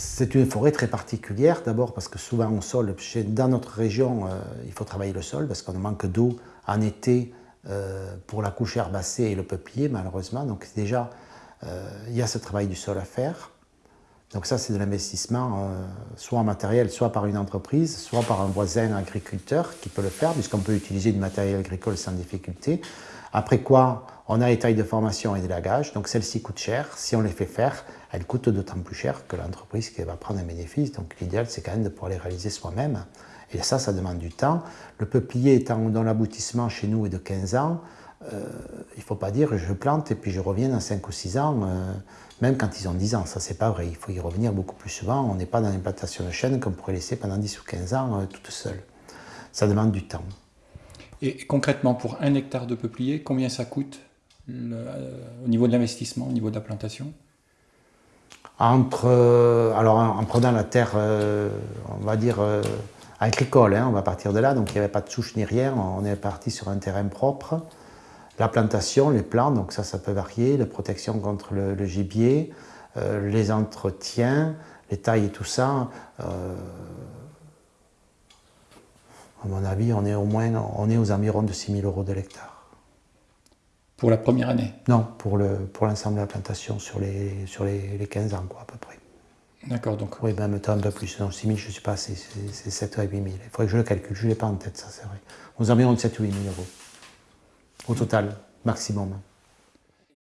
C'est une forêt très particulière, d'abord parce que souvent au sol, dans notre région, euh, il faut travailler le sol parce qu'on manque d'eau en été euh, pour la couche herbacée et le peuplier, malheureusement. Donc déjà, euh, il y a ce travail du sol à faire. Donc ça, c'est de l'investissement, soit en matériel, soit par une entreprise, soit par un voisin agriculteur qui peut le faire, puisqu'on peut utiliser du matériel agricole sans difficulté. Après quoi, on a les tailles de formation et de lagage, donc celles-ci coûtent cher. Si on les fait faire, elles coûtent d'autant plus cher que l'entreprise qui va prendre un bénéfice. Donc l'idéal, c'est quand même de pouvoir les réaliser soi-même. Et ça, ça demande du temps. Le peuplier étant dont l'aboutissement chez nous est de 15 ans, euh, il ne faut pas dire je plante et puis je reviens dans 5 ou 6 ans, euh, même quand ils ont 10 ans. Ça, c'est pas vrai. Il faut y revenir beaucoup plus souvent. On n'est pas dans une plantation de chêne qu'on pourrait laisser pendant 10 ou 15 ans euh, toute seule. Ça demande du temps. Et concrètement, pour un hectare de peuplier, combien ça coûte au niveau de l'investissement, au niveau de la plantation entre, euh, en, prenant la terre, euh, on va dire, euh, agricole, hein, on va partir de là, donc il n'y avait pas de souche ni rien, on est parti sur un terrain propre. La plantation, les plants, donc ça, ça peut varier, la protection contre le, gibier, les entretiens, les tailles et tout ça. à mon avis, on est au moins on est aux environs de 6 000 euros de l'hectare. Pour la première année Non, pour l'ensemble pour de la plantation sur les, sur les, 15 ans, quoi, à peu près. D'accord, donc. Oui, ben, un peu plus. Non, 6 000, je ne sais pas, c'est 7 ou 8 000. Il faudrait que je le calcule, je ne l'ai pas en tête, ça, c'est vrai. Aux environs de 7 ou 8 000 euros. Au total, maximum.